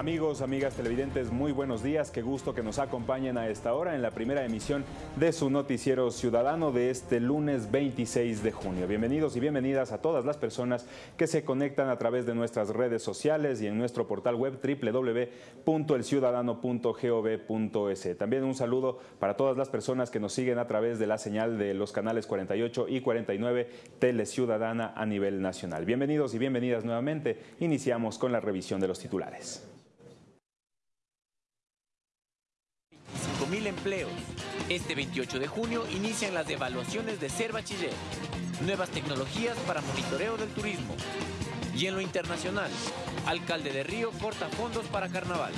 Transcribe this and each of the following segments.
Amigos, amigas televidentes, muy buenos días. Qué gusto que nos acompañen a esta hora en la primera emisión de su noticiero ciudadano de este lunes 26 de junio. Bienvenidos y bienvenidas a todas las personas que se conectan a través de nuestras redes sociales y en nuestro portal web www.elciudadano.gov.es. También un saludo para todas las personas que nos siguen a través de la señal de los canales 48 y 49 Tele Ciudadana a nivel nacional. Bienvenidos y bienvenidas nuevamente. Iniciamos con la revisión de los titulares. Mil empleos. Este 28 de junio inician las evaluaciones de Ser Bachiller. Nuevas tecnologías para monitoreo del turismo. Y en lo internacional, alcalde de Río corta fondos para carnaval.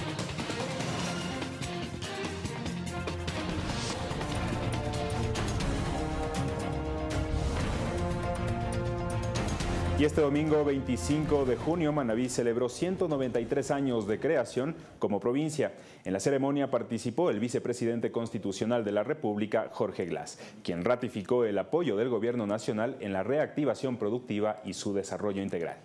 Y este domingo 25 de junio, Manabí celebró 193 años de creación como provincia. En la ceremonia participó el vicepresidente constitucional de la República, Jorge Glass, quien ratificó el apoyo del gobierno nacional en la reactivación productiva y su desarrollo integral.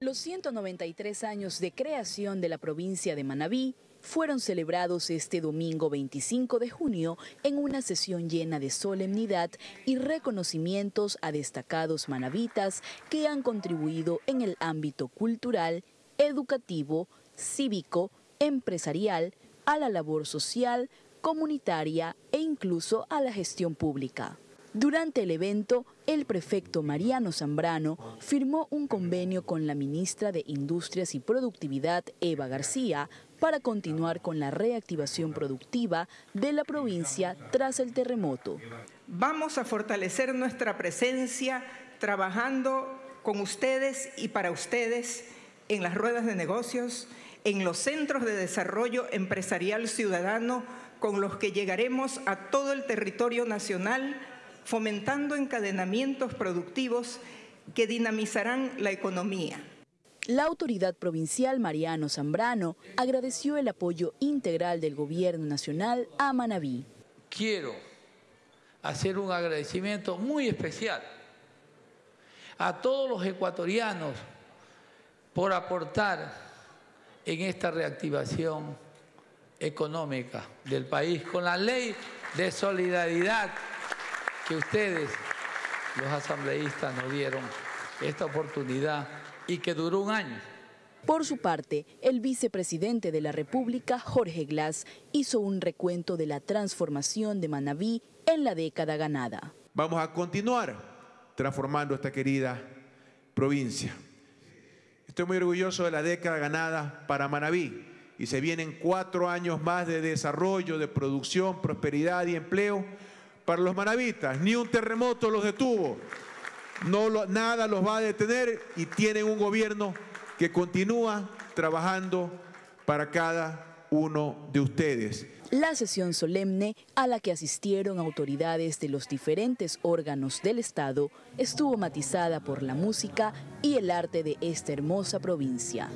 Los 193 años de creación de la provincia de Manabí fueron celebrados este domingo 25 de junio en una sesión llena de solemnidad y reconocimientos a destacados manavitas que han contribuido en el ámbito cultural, educativo, cívico, empresarial, a la labor social, comunitaria e incluso a la gestión pública. Durante el evento, el prefecto Mariano Zambrano firmó un convenio con la ministra de Industrias y Productividad, Eva García, para continuar con la reactivación productiva de la provincia tras el terremoto. Vamos a fortalecer nuestra presencia trabajando con ustedes y para ustedes en las ruedas de negocios, en los centros de desarrollo empresarial ciudadano con los que llegaremos a todo el territorio nacional, fomentando encadenamientos productivos que dinamizarán la economía. La autoridad provincial Mariano Zambrano agradeció el apoyo integral del gobierno nacional a Manabí. Quiero hacer un agradecimiento muy especial a todos los ecuatorianos por aportar en esta reactivación económica del país con la ley de solidaridad que ustedes, los asambleístas, nos dieron esta oportunidad y que duró un año. Por su parte, el vicepresidente de la República, Jorge Glass, hizo un recuento de la transformación de Manabí en la década ganada. Vamos a continuar transformando esta querida provincia. Estoy muy orgulloso de la década ganada para Manabí y se vienen cuatro años más de desarrollo, de producción, prosperidad y empleo para los manavitas. Ni un terremoto los detuvo no nada los va a detener y tienen un gobierno que continúa trabajando para cada uno de ustedes. La sesión solemne a la que asistieron autoridades de los diferentes órganos del Estado estuvo matizada por la música y el arte de esta hermosa provincia.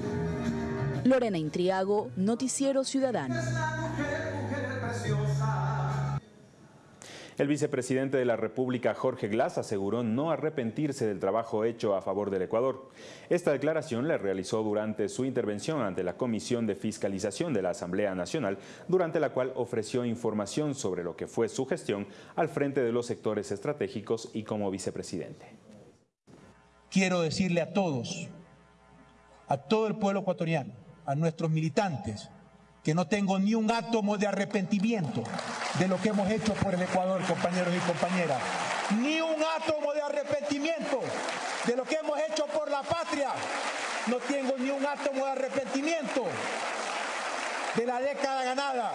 Lorena Intriago, Noticiero Ciudadano. El vicepresidente de la República, Jorge Glass, aseguró no arrepentirse del trabajo hecho a favor del Ecuador. Esta declaración la realizó durante su intervención ante la Comisión de Fiscalización de la Asamblea Nacional, durante la cual ofreció información sobre lo que fue su gestión al frente de los sectores estratégicos y como vicepresidente. Quiero decirle a todos, a todo el pueblo ecuatoriano, a nuestros militantes, que no tengo ni un átomo de arrepentimiento de lo que hemos hecho por el Ecuador, compañeros y compañeras. Ni un átomo de arrepentimiento de lo que hemos hecho por la patria. No tengo ni un átomo de arrepentimiento de la década ganada.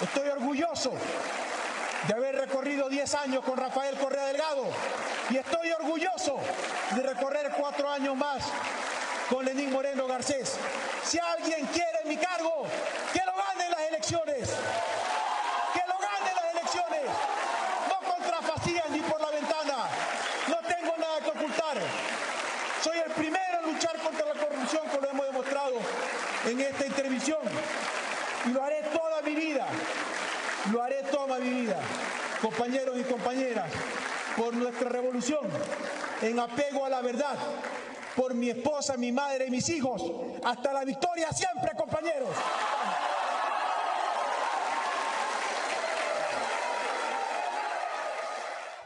Estoy orgulloso de haber recorrido 10 años con Rafael Correa Delgado y estoy orgulloso de recorrer cuatro años más con Lenín Moreno Garcés. Si alguien quiere mi cargo, que lo gane en las elecciones. Que lo gane en las elecciones. No contra Facías ni por la ventana. No tengo nada que ocultar. Soy el primero en luchar contra la corrupción, como lo hemos demostrado en esta intervención. Y lo haré toda mi vida. Lo haré toda mi vida. Compañeros y compañeras, por nuestra revolución, en apego a la verdad, por mi esposa, mi madre y mis hijos. Hasta la victoria siempre, compañeros.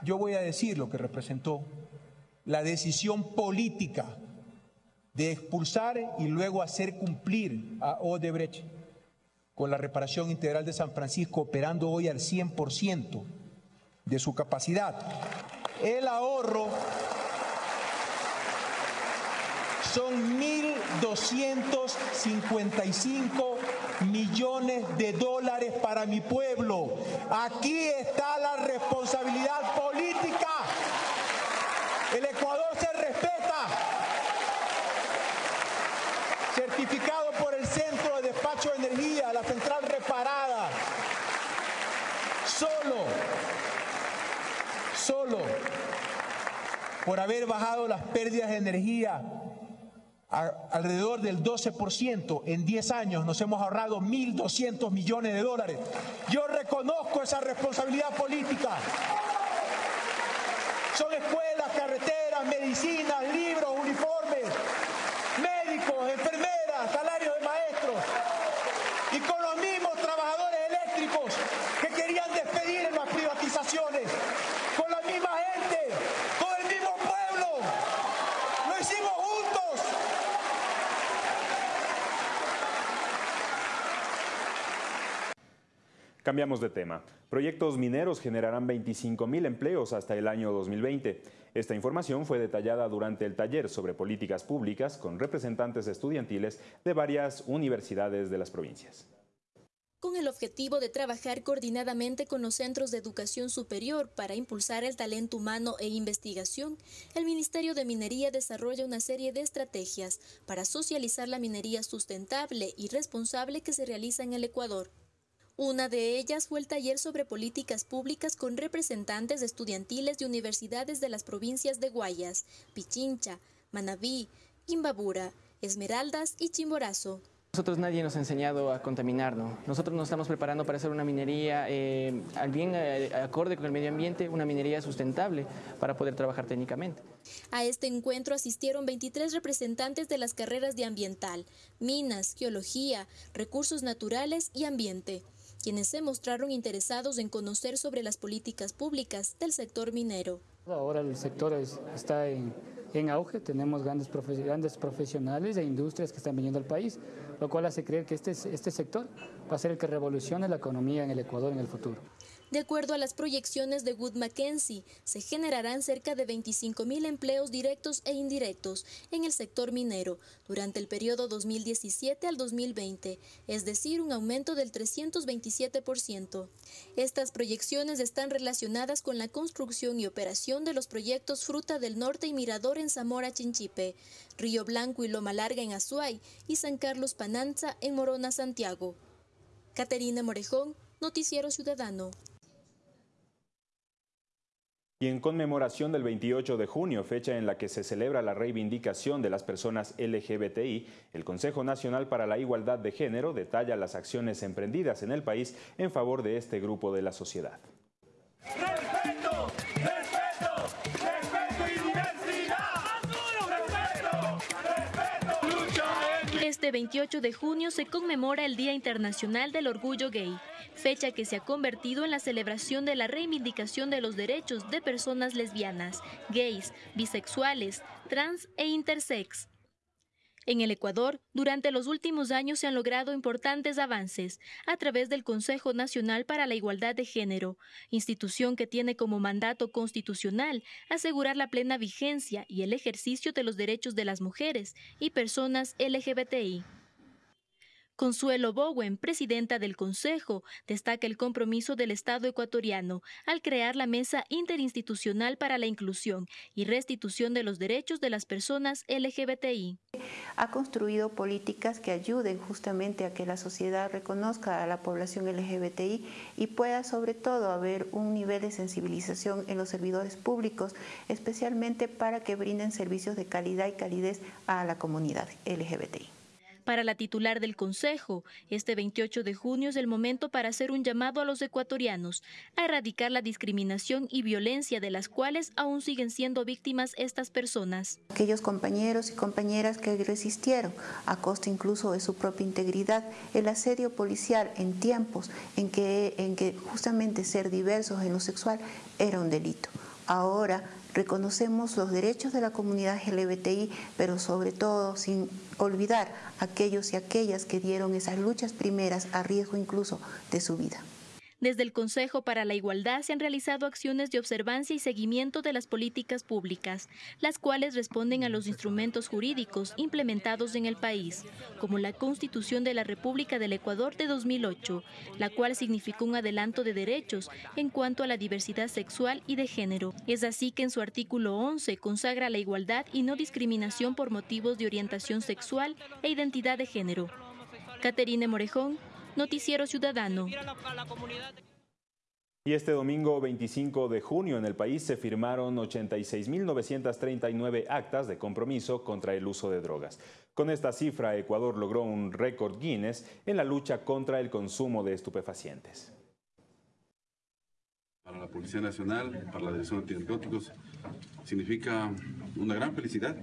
Yo voy a decir lo que representó la decisión política de expulsar y luego hacer cumplir a Odebrecht con la reparación integral de San Francisco operando hoy al 100% de su capacidad. El ahorro son 1.255 millones de dólares para mi pueblo. Aquí está la responsabilidad política. El Ecuador se respeta. Certificado por el Centro de Despacho de Energía, la central reparada. Solo, solo por haber bajado las pérdidas de energía alrededor del 12%. En 10 años nos hemos ahorrado 1.200 millones de dólares. Yo reconozco esa responsabilidad política. Son escuelas, carreteras, medicinas, libros, uniformes, médicos, enfermeras, salarios de maestros. Y con los mismos trabajadores eléctricos que querían despedir en las privatizaciones. Con la misma gente, con el mismo pueblo. Lo hicimos juntos. Cambiamos de tema. Proyectos mineros generarán 25 mil empleos hasta el año 2020. Esta información fue detallada durante el taller sobre políticas públicas con representantes estudiantiles de varias universidades de las provincias. Con el objetivo de trabajar coordinadamente con los centros de educación superior para impulsar el talento humano e investigación, el Ministerio de Minería desarrolla una serie de estrategias para socializar la minería sustentable y responsable que se realiza en el Ecuador. Una de ellas fue el taller sobre políticas públicas con representantes estudiantiles de universidades de las provincias de Guayas, Pichincha, Manabí, Imbabura, Esmeraldas y Chimborazo. Nosotros nadie nos ha enseñado a contaminarnos. Nosotros nos estamos preparando para hacer una minería eh, al bien eh, acorde con el medio ambiente, una minería sustentable para poder trabajar técnicamente. A este encuentro asistieron 23 representantes de las carreras de ambiental, minas, geología, recursos naturales y ambiente quienes se mostraron interesados en conocer sobre las políticas públicas del sector minero. Ahora el sector está en, en, auge, tenemos grandes, grandes profesionales e industrias que están viniendo al país, lo cual hace creer que este, este sector va a ser el que revolucione la economía en el Ecuador en el futuro. De acuerdo a las proyecciones de Wood Mackenzie, se generarán cerca de 25 mil empleos directos e indirectos en el sector minero durante el periodo 2017 al 2020, es decir, un aumento del 327%. Estas proyecciones están relacionadas con la construcción y operación de los proyectos Fruta del Norte y Mirador en Zamora Chinchipe, Río Blanco y Loma Larga en Azuay y San Carlos Pananza en Morona, Santiago. Caterina Morejón, Noticiero Ciudadano. Y en conmemoración del 28 de junio, fecha en la que se celebra la reivindicación de las personas LGBTI, el Consejo Nacional para la Igualdad de Género detalla las acciones emprendidas en el país en favor de este grupo de la sociedad. Este 28 de junio se conmemora el Día Internacional del Orgullo Gay fecha que se ha convertido en la celebración de la reivindicación de los derechos de personas lesbianas, gays, bisexuales, trans e intersex. En el Ecuador, durante los últimos años se han logrado importantes avances a través del Consejo Nacional para la Igualdad de Género, institución que tiene como mandato constitucional asegurar la plena vigencia y el ejercicio de los derechos de las mujeres y personas LGBTI. Consuelo Bowen, presidenta del Consejo, destaca el compromiso del Estado ecuatoriano al crear la Mesa Interinstitucional para la Inclusión y Restitución de los Derechos de las Personas LGBTI. Ha construido políticas que ayuden justamente a que la sociedad reconozca a la población LGBTI y pueda sobre todo haber un nivel de sensibilización en los servidores públicos, especialmente para que brinden servicios de calidad y calidez a la comunidad LGBTI. Para la titular del Consejo, este 28 de junio es el momento para hacer un llamado a los ecuatorianos a erradicar la discriminación y violencia de las cuales aún siguen siendo víctimas estas personas. Aquellos compañeros y compañeras que resistieron, a costa incluso de su propia integridad, el asedio policial en tiempos en que, en que justamente ser diversos en lo sexual era un delito. Ahora reconocemos los derechos de la comunidad LGBTI, pero sobre todo sin olvidar aquellos y aquellas que dieron esas luchas primeras a riesgo incluso de su vida. Desde el Consejo para la Igualdad se han realizado acciones de observancia y seguimiento de las políticas públicas, las cuales responden a los instrumentos jurídicos implementados en el país, como la Constitución de la República del Ecuador de 2008, la cual significó un adelanto de derechos en cuanto a la diversidad sexual y de género. Es así que en su artículo 11 consagra la igualdad y no discriminación por motivos de orientación sexual e identidad de género. Caterine Morejón, Noticiero Ciudadano. Y este domingo 25 de junio en el país se firmaron 86.939 actas de compromiso contra el uso de drogas. Con esta cifra, Ecuador logró un récord Guinness en la lucha contra el consumo de estupefacientes. Para la Policía Nacional, para la Dirección de Antibióticos, significa una gran felicidad,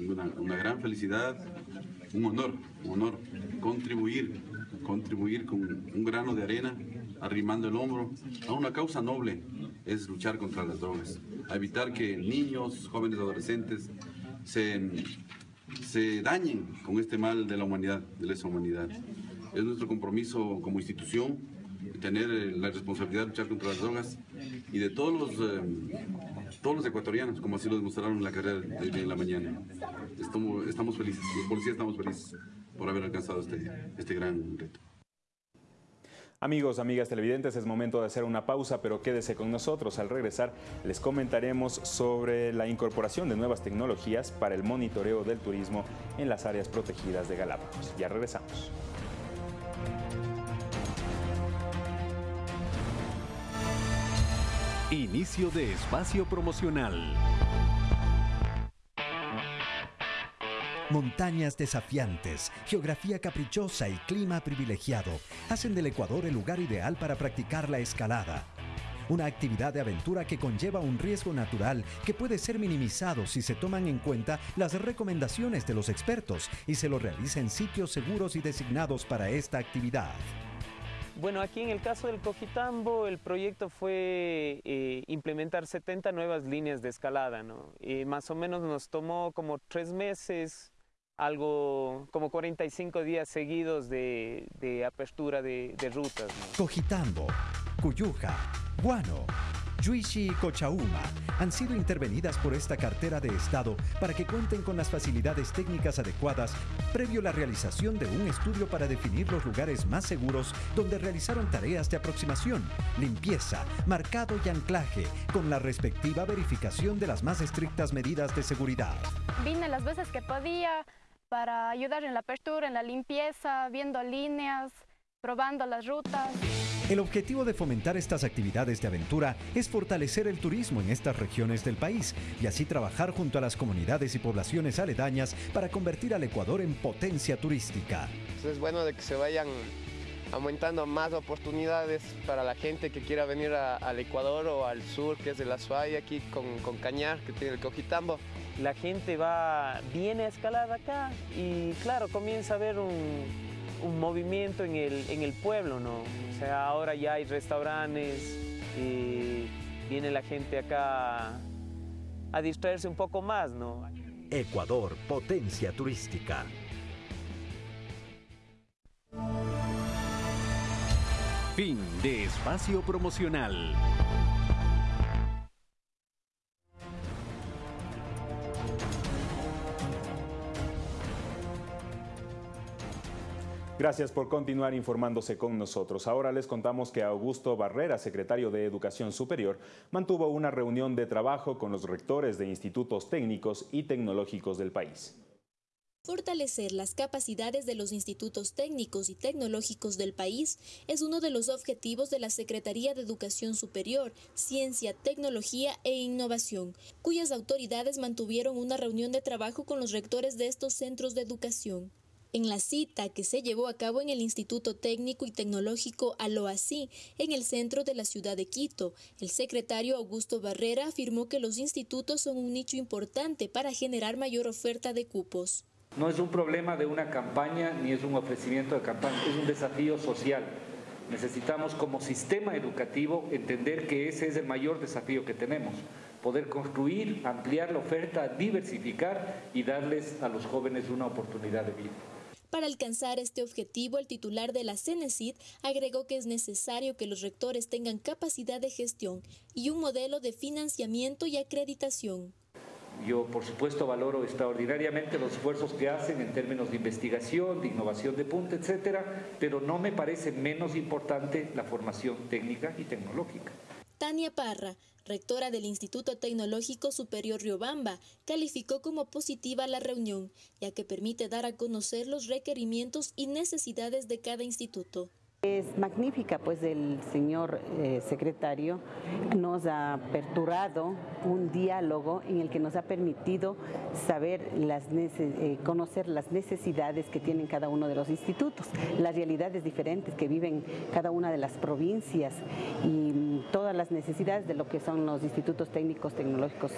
una, una gran felicidad, un honor, un honor contribuir contribuir con un grano de arena, arrimando el hombro a una causa noble, es luchar contra las drogas, a evitar que niños, jóvenes, adolescentes se, se dañen con este mal de la humanidad, de lesa humanidad. Es nuestro compromiso como institución tener la responsabilidad de luchar contra las drogas y de todos los, eh, todos los ecuatorianos, como así lo demostraron en la carrera de, de la mañana. Estamos, estamos felices, los policías estamos felices por haber alcanzado este, este gran reto. Amigos, amigas televidentes, es momento de hacer una pausa, pero quédese con nosotros. Al regresar les comentaremos sobre la incorporación de nuevas tecnologías para el monitoreo del turismo en las áreas protegidas de Galápagos. Ya regresamos. Inicio de espacio promocional. Montañas desafiantes, geografía caprichosa y clima privilegiado hacen del Ecuador el lugar ideal para practicar la escalada. Una actividad de aventura que conlleva un riesgo natural que puede ser minimizado si se toman en cuenta las recomendaciones de los expertos y se lo realiza en sitios seguros y designados para esta actividad. Bueno, aquí en el caso del Cojitambo, el proyecto fue eh, implementar 70 nuevas líneas de escalada, ¿no? Y más o menos nos tomó como tres meses, algo como 45 días seguidos de, de apertura de, de rutas. ¿no? Cojitambo, Cuyuja, Guano, Yuishi y Cochauma han sido intervenidas por esta cartera de Estado para que cuenten con las facilidades técnicas adecuadas previo a la realización de un estudio para definir los lugares más seguros donde realizaron tareas de aproximación, limpieza, marcado y anclaje, con la respectiva verificación de las más estrictas medidas de seguridad. Vine las veces que podía para ayudar en la apertura, en la limpieza, viendo líneas, probando las rutas. El objetivo de fomentar estas actividades de aventura es fortalecer el turismo en estas regiones del país y así trabajar junto a las comunidades y poblaciones aledañas para convertir al Ecuador en potencia turística. Es bueno de que se vayan aumentando más oportunidades para la gente que quiera venir a- al Ecuador o al sur, que es de la Suaya, aquí con, con Cañar, que tiene el Cojitambo. La gente va, viene a escalar acá y claro, comienza a haber un, un movimiento en el, en el pueblo, ¿no? O sea, ahora ya hay restaurantes y viene la gente acá a distraerse un poco más, ¿no? Ecuador, potencia turística. Fin de espacio promocional. Gracias por continuar informándose con nosotros. Ahora les contamos que Augusto Barrera, secretario de Educación Superior, mantuvo una reunión de trabajo con los rectores de institutos técnicos y tecnológicos del país. Fortalecer las capacidades de los institutos técnicos y tecnológicos del país es uno de los objetivos de la Secretaría de Educación Superior, Ciencia, Tecnología e Innovación, cuyas autoridades mantuvieron una reunión de trabajo con los rectores de estos centros de educación. En la cita que se llevó a cabo en el Instituto Técnico y Tecnológico Aloasí, en el centro de la ciudad de Quito, el secretario Augusto Barrera afirmó que los institutos son un nicho importante para generar mayor oferta de cupos. No es un problema de una campaña ni es un ofrecimiento de campaña, es un desafío social. Necesitamos como sistema educativo entender que ese es el mayor desafío que tenemos, poder construir, ampliar la oferta, diversificar y darles a los jóvenes una oportunidad de vida. Para alcanzar este objetivo, el titular de la CENESID agregó que es necesario que los rectores tengan capacidad de gestión y un modelo de financiamiento y acreditación. Yo, por supuesto, valoro extraordinariamente los esfuerzos que hacen en términos de investigación, de innovación de punta, etcétera, pero no me parece menos importante la formación técnica y tecnológica. Tania Parra, rectora del Instituto Tecnológico Superior Riobamba, calificó como positiva la reunión, ya que permite dar a conocer los requerimientos y necesidades de cada instituto. Es magnífica, pues el señor eh, secretario nos ha aperturado un diálogo en el que nos ha permitido saber las eh, conocer las necesidades que tienen cada uno de los institutos, las realidades diferentes que viven cada una de las provincias y mm, todas las necesidades de lo que son los institutos técnicos tecnológicos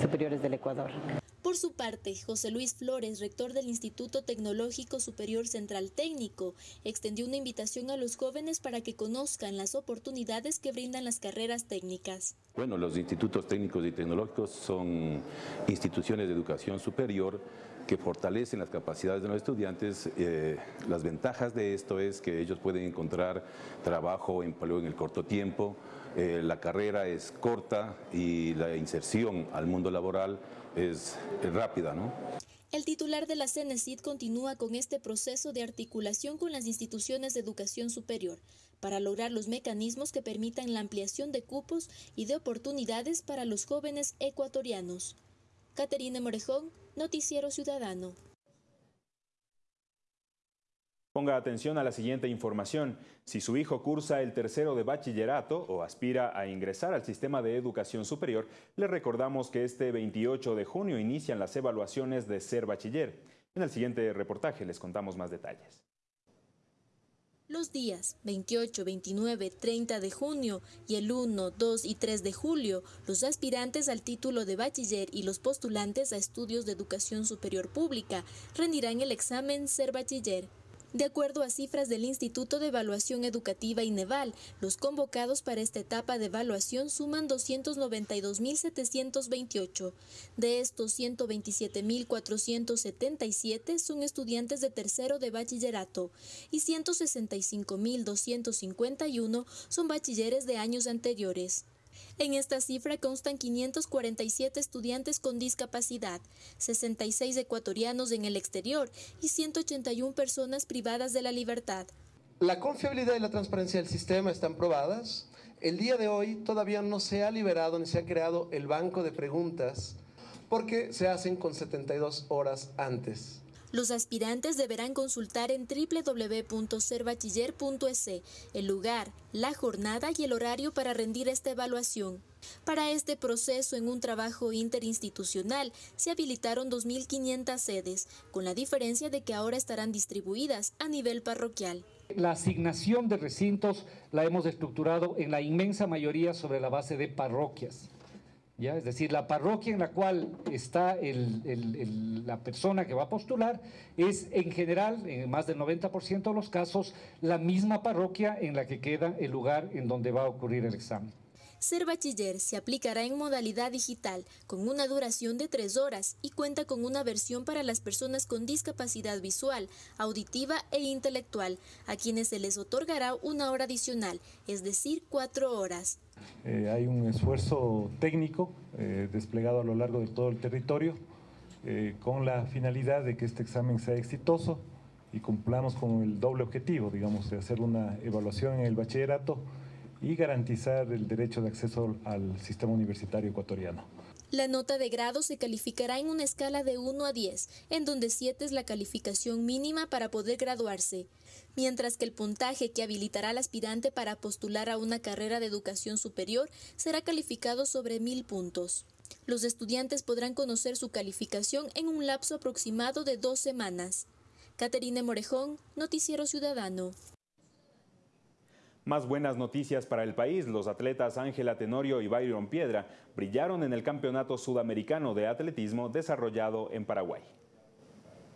superiores del Ecuador. Por su parte, José Luis Flores, rector del Instituto Tecnológico Superior Central Técnico, extendió una invitación a los jóvenes para que conozcan las oportunidades que brindan las carreras técnicas. Bueno, los institutos técnicos y tecnológicos son instituciones de educación superior que fortalecen las capacidades de los estudiantes. Eh, las ventajas de esto es que ellos pueden encontrar trabajo, empleo en el corto tiempo, eh, la carrera es corta y la inserción al mundo laboral es, rápida, ¿no? El titular de la CENESID continúa con este proceso de articulación con las instituciones de educación superior para lograr los mecanismos que permitan la ampliación de cupos y de oportunidades para los jóvenes ecuatorianos. Caterina Morejón, Noticiero Ciudadano. Ponga atención a la siguiente información. Si su hijo cursa el tercero de bachillerato o aspira a ingresar al sistema de educación superior, le recordamos que este 28 de junio inician las evaluaciones de ser bachiller. En el siguiente reportaje les contamos más detalles. Los días 28, 29, 30 de junio y el 1, 2 y 3 de julio, los aspirantes al título de bachiller y los postulantes a estudios de educación superior pública rendirán el examen Ser Bachiller. De acuerdo a cifras del Instituto de Evaluación Educativa Ineval, los convocados para esta etapa de evaluación suman 292.728. De estos, 127.477 son estudiantes de tercero de bachillerato y 165.251 son bachilleres de años anteriores. En esta cifra constan 547 estudiantes con discapacidad, 66 ecuatorianos en el exterior y 181 personas privadas de la libertad. La confiabilidad y la transparencia del sistema están probadas. El día de hoy todavía no se ha liberado ni se ha creado el banco de preguntas porque se hacen con 72 horas antes. Los aspirantes deberán consultar en www.serbachiller.es el lugar, la jornada y el horario para rendir esta evaluación. Para este proceso, en un trabajo interinstitucional, se habilitaron 2.500 sedes, con la diferencia de que ahora estarán distribuidas a nivel parroquial. La asignación de recintos la hemos estructurado en la inmensa mayoría sobre la base de parroquias. ¿Ya? Es decir, la parroquia en la cual está la persona que va a postular es en general, en más del 90% de los casos, la misma parroquia en la que queda el lugar en donde va a ocurrir el examen. Ser bachiller se aplicará en modalidad digital, con una duración de tres horas y cuenta con una versión para las personas con discapacidad visual, auditiva e intelectual, a quienes se les otorgará una hora adicional, es decir, cuatro horas. Eh, hay un esfuerzo técnico eh, desplegado a lo largo de todo el territorio eh, con la finalidad de que este examen sea exitoso y cumplamos con el doble objetivo, digamos, de hacer una evaluación en el bachillerato y garantizar el derecho de acceso al sistema universitario ecuatoriano. La nota de grado se calificará en una escala de 1 a 10, en donde 7 es la calificación mínima para poder graduarse, mientras que el puntaje que habilitará al aspirante para postular a una carrera de educación superior será calificado sobre 1000 puntos. Los estudiantes podrán conocer su calificación en un lapso aproximado de dos semanas. Caterine Morejón, Noticiero Ciudadano. Más buenas noticias para el país. Los atletas Ángela Tenorio y Byron Piedra brillaron en el Campeonato Sudamericano de Atletismo desarrollado en Paraguay.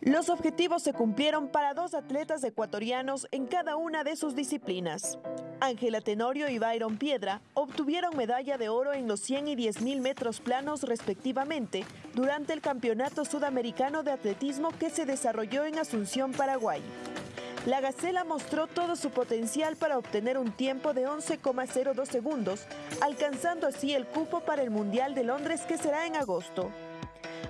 Los objetivos se cumplieron para dos atletas ecuatorianos en cada una de sus disciplinas. Ángela Tenorio y Byron Piedra obtuvieron medalla de oro en los 100 y 10 mil metros planos respectivamente durante el Campeonato Sudamericano de Atletismo que se desarrolló en Asunción, Paraguay. La Gacela mostró todo su potencial para obtener un tiempo de 11,02 segundos, alcanzando así el cupo para el Mundial de Londres que será en agosto.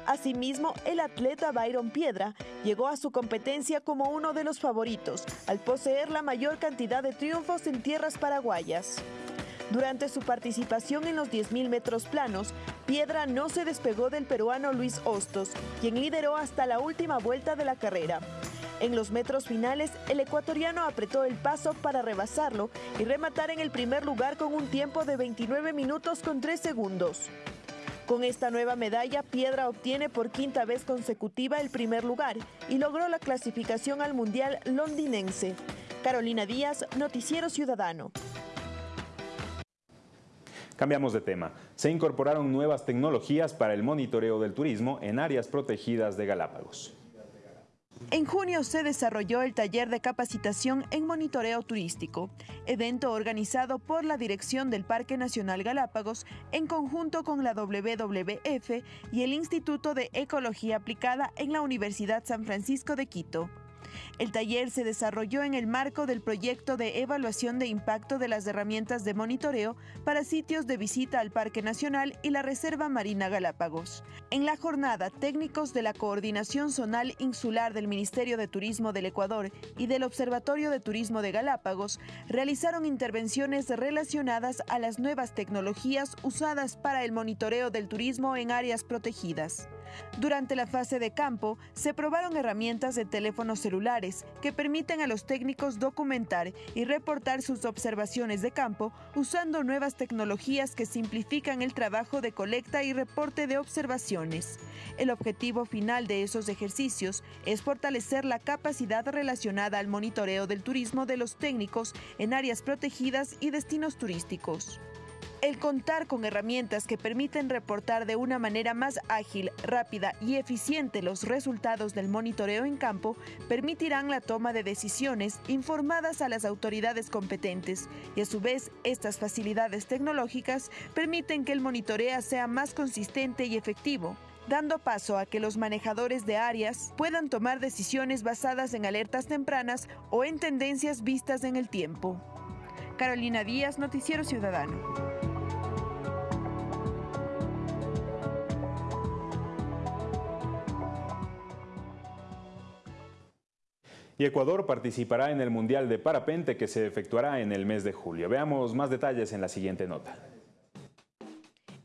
Asimismo, el atleta Byron Piedra llegó a su competencia como uno de los favoritos, al poseer la mayor cantidad de triunfos en tierras paraguayas. Durante su participación en los 10.000 metros planos, Piedra no se despegó del peruano Luis Hostos, quien lideró hasta la última vuelta de la carrera. En los metros finales, el ecuatoriano apretó el paso para rebasarlo y rematar en el primer lugar con un tiempo de 29 minutos con 3 segundos. Con esta nueva medalla, Piedra obtiene por quinta vez consecutiva el primer lugar y logró la clasificación al Mundial londinense. Carolina Díaz, Noticiero Ciudadano. Cambiamos de tema. Se incorporaron nuevas tecnologías para el monitoreo del turismo en áreas protegidas de Galápagos. En junio se desarrolló el taller de capacitación en monitoreo turístico, evento organizado por la Dirección del Parque Nacional Galápagos en conjunto con la WWF y el Instituto de Ecología Aplicada en la Universidad San Francisco de Quito. El taller se desarrolló en el marco del proyecto de evaluación de impacto de las herramientas de monitoreo para sitios de visita al Parque Nacional y la Reserva Marina Galápagos. En la jornada, técnicos de la Coordinación Zonal Insular del Ministerio de Turismo del Ecuador y del Observatorio de Turismo de Galápagos realizaron intervenciones relacionadas a las nuevas tecnologías usadas para el monitoreo del turismo en áreas protegidas. Durante la fase de campo, se probaron herramientas de teléfonos celulares que permiten a los técnicos documentar y reportar sus observaciones de campo usando nuevas tecnologías que simplifican el trabajo de colecta y reporte de observaciones. El objetivo final de esos ejercicios es fortalecer la capacidad relacionada al monitoreo del turismo de los técnicos en áreas protegidas y destinos turísticos. El contar con herramientas que permiten reportar de una manera más ágil, rápida y eficiente los resultados del monitoreo en campo permitirán la toma de decisiones informadas a las autoridades competentes y a su vez estas facilidades tecnológicas permiten que el monitoreo sea más consistente y efectivo dando paso a que los manejadores de áreas puedan tomar decisiones basadas en alertas tempranas o en tendencias vistas en el tiempo. Carolina Díaz, Noticiero Ciudadano. Y Ecuador participará en el Mundial de Parapente que se efectuará en el mes de julio. Veamos más detalles en la siguiente nota.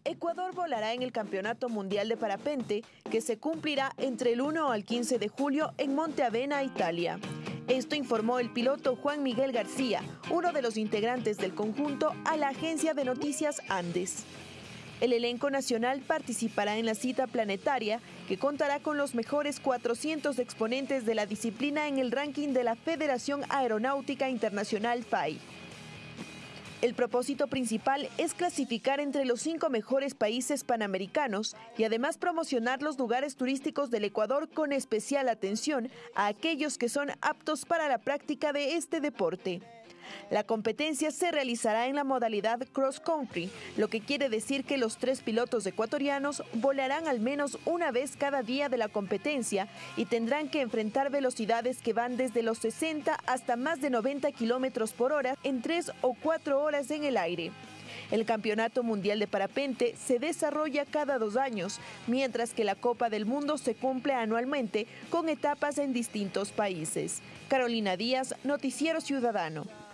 Ecuador volará en el Campeonato Mundial de Parapente que se cumplirá entre el 1 al 15 de julio en Monte Avena, Italia. Esto informó el piloto Juan Miguel García, uno de los integrantes del conjunto, a la agencia de noticias Andes. El elenco nacional participará en la cita planetaria que contará con los mejores 400 exponentes de la disciplina en el ranking de la Federación Aeronáutica Internacional FAI. El propósito principal es clasificar entre los cinco mejores países panamericanos y además promocionar los lugares turísticos del Ecuador con especial atención a aquellos que son aptos para la práctica de este deporte. La competencia se realizará en la modalidad cross country, lo que quiere decir que los tres pilotos ecuatorianos volarán al menos una vez cada día de la competencia y tendrán que enfrentar velocidades que van desde los 60 hasta más de 90 kilómetros por hora en tres o cuatro horas en el aire. El Campeonato Mundial de Parapente se desarrolla cada dos años, mientras que la Copa del Mundo se cumple anualmente con etapas en distintos países. Carolina Díaz, Noticiero Ciudadano.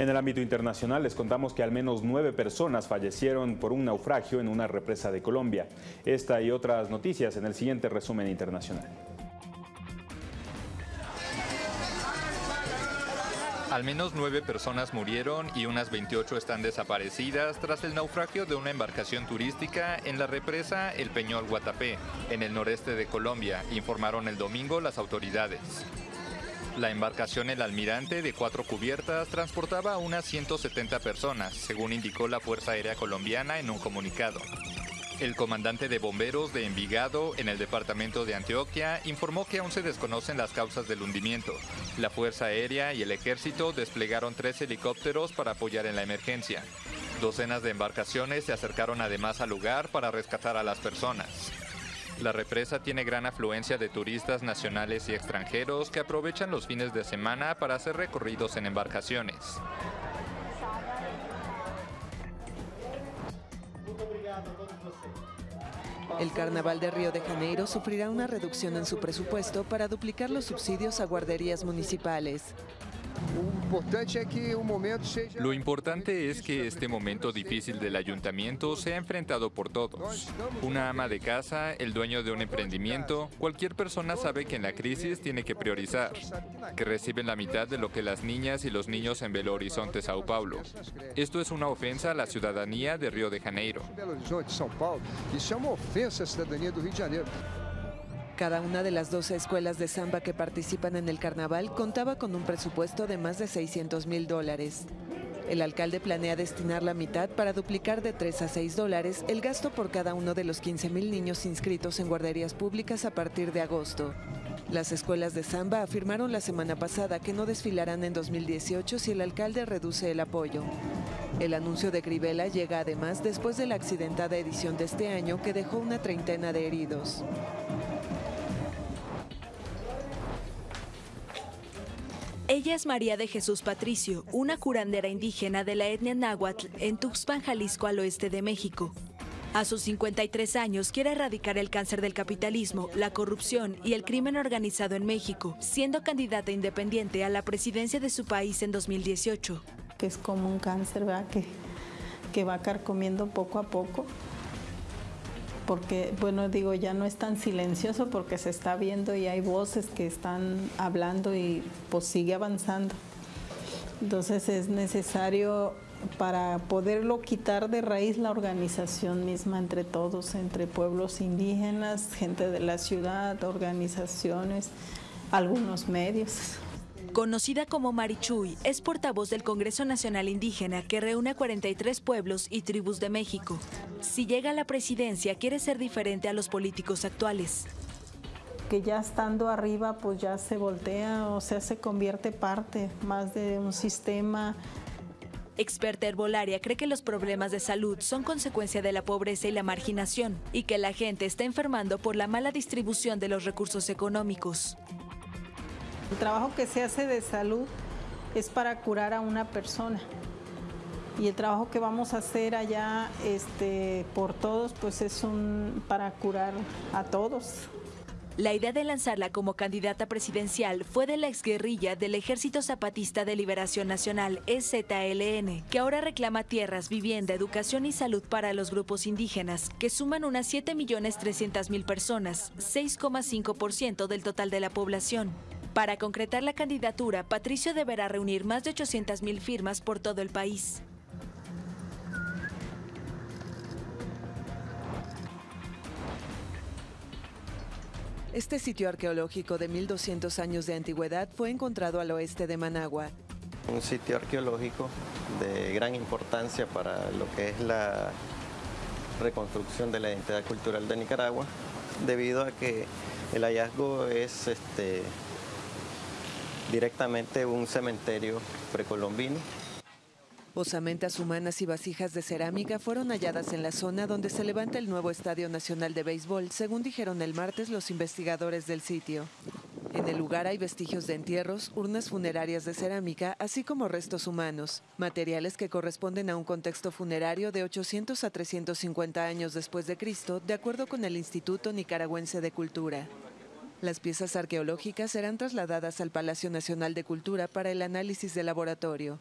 En el ámbito internacional les contamos que al menos nueve personas fallecieron por un naufragio en una represa de Colombia. Esta y otras noticias en el siguiente resumen internacional. Al menos nueve personas murieron y unas 28 están desaparecidas tras el naufragio de una embarcación turística en la represa El Peñol Guatapé, en el noreste de Colombia, informaron el domingo las autoridades. La embarcación El Almirante, de cuatro cubiertas, transportaba a unas 170 personas, según indicó la Fuerza Aérea Colombiana en un comunicado. El comandante de bomberos de Envigado, en el departamento de Antioquia, informó que aún se desconocen las causas del hundimiento. La Fuerza Aérea y el Ejército desplegaron tres helicópteros para apoyar en la emergencia. Docenas de embarcaciones se acercaron además al lugar para rescatar a las personas. La represa tiene gran afluencia de turistas nacionales y extranjeros que aprovechan los fines de semana para hacer recorridos en embarcaciones. El Carnaval de Río de Janeiro sufrirá una reducción en su presupuesto para duplicar los subsidios a guarderías municipales. Lo importante es que este momento difícil del ayuntamiento sea enfrentado por todos. Una ama de casa, el dueño de un emprendimiento, cualquier persona sabe que en la crisis tiene que priorizar, que reciben la mitad de lo que las niñas y los niños en Belo Horizonte, Sao Paulo. Esto es una ofensa a la ciudadanía de Río de Janeiro. Cada una de las 12 escuelas de samba que participan en el carnaval contaba con un presupuesto de más de 600 mil dólares. El alcalde planea destinar la mitad para duplicar de 3 a 6 dólares el gasto por cada uno de los 15 mil niños inscritos en guarderías públicas a partir de agosto. Las escuelas de samba afirmaron la semana pasada que no desfilarán en 2018 si el alcalde reduce el apoyo. El anuncio de Grivela llega además después de la accidentada edición de este año que dejó una treintena de heridos. Ella es María de Jesús Patricio, una curandera indígena de la etnia náhuatl en Tuxpan, Jalisco, al oeste de México. A sus 53 años quiere erradicar el cáncer del capitalismo, la corrupción y el crimen organizado en México, siendo candidata independiente a la presidencia de su país en 2018. Que es como un cáncer, ¿verdad? Que, que va carcomiendo poco a poco porque, bueno, digo, ya no es tan silencioso porque se está viendo y hay voces que están hablando y pues sigue avanzando. Entonces es necesario para poderlo quitar de raíz la organización misma entre todos, entre pueblos indígenas, gente de la ciudad, organizaciones, algunos medios. Conocida como Marichuy, es portavoz del Congreso Nacional Indígena que reúne a 43 pueblos y tribus de México. Si llega a la presidencia, quiere ser diferente a los políticos actuales. Que ya estando arriba, pues ya se voltea, o sea, se convierte parte más de un sistema Experta herbolaria cree que los problemas de salud son consecuencia de la pobreza y la marginación y que la gente está enfermando por la mala distribución de los recursos económicos. El trabajo que se hace de salud es para curar a una persona. Y el trabajo que vamos a hacer allá este, por todos, pues es un, para curar a todos. La idea de lanzarla como candidata presidencial fue de la exguerrilla del Ejército Zapatista de Liberación Nacional, EZLN, que ahora reclama tierras, vivienda, educación y salud para los grupos indígenas, que suman unas 7.300.000 personas, 6,5% del total de la población. Para concretar la candidatura, Patricio deberá reunir más de 800.000 firmas por todo el país. Este sitio arqueológico de 1200 años de antigüedad fue encontrado al oeste de Managua. Un sitio arqueológico de gran importancia para lo que es la reconstrucción de la identidad cultural de Nicaragua, debido a que el hallazgo es este, directamente un cementerio precolombino. Osamentas humanas y vasijas de cerámica fueron halladas en la zona donde se levanta el nuevo Estadio Nacional de Béisbol, según dijeron el martes los investigadores del sitio. En el lugar hay vestigios de entierros, urnas funerarias de cerámica, así como restos humanos, materiales que corresponden a un contexto funerario de 800 a 350 años después de Cristo, de acuerdo con el Instituto Nicaragüense de Cultura. Las piezas arqueológicas serán trasladadas al Palacio Nacional de Cultura para el análisis de laboratorio.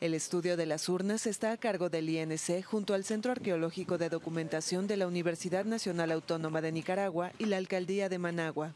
El estudio de las urnas está a cargo del INC junto al Centro Arqueológico de Documentación de la Universidad Nacional Autónoma de Nicaragua y la Alcaldía de Managua.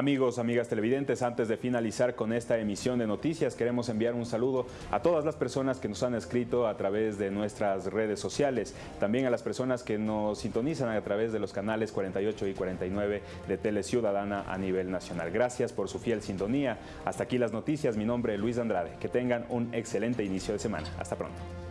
Amigos, amigas televidentes, antes de finalizar con esta emisión de noticias, queremos enviar un saludo a todas las personas que nos han escrito a través de nuestras redes sociales, también a las personas que nos sintonizan a través de los canales 48 y 49 de Tele Ciudadana a nivel nacional. Gracias por su fiel sintonía. Hasta aquí las noticias. Mi nombre es Luis Andrade. Que tengan un excelente inicio de semana. Hasta pronto.